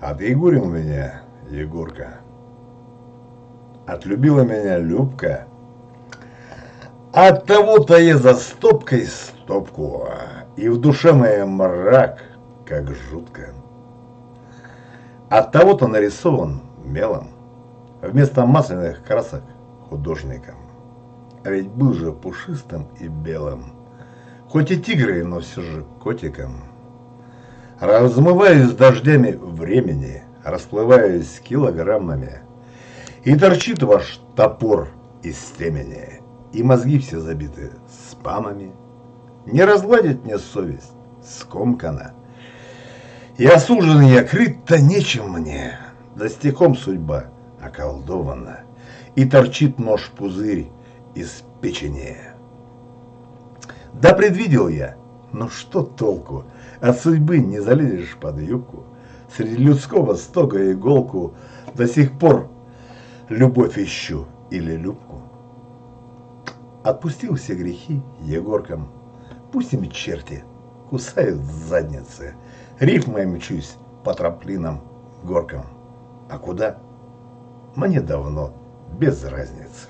Отъегурил меня Егорка. Отлюбила меня Любка. От того-то я за стопкой стопку, и в душе моей мрак, как жутко. От того-то нарисован мелом, вместо масляных красок художником. А ведь был же пушистым и белым, хоть и тигрой, но все же котиком. Размываюсь дождями времени, расплываюсь килограммами. И торчит ваш топор из темени, и мозги все забиты спамами. Не разгладить мне совесть, скомкана. И осужден я крыть-то нечем мне, да стихом судьба околдована. И торчит нож-пузырь из печени. Да предвидел я, но что толку? От судьбы не залезешь под юбку. Среди людского стога иголку до сих пор любовь ищу или любку. Отпустил все грехи Егоркам. Пусть им черти кусают задницы. Рифмой мчусь по трамплинам горкам. А куда? Мне давно без разницы.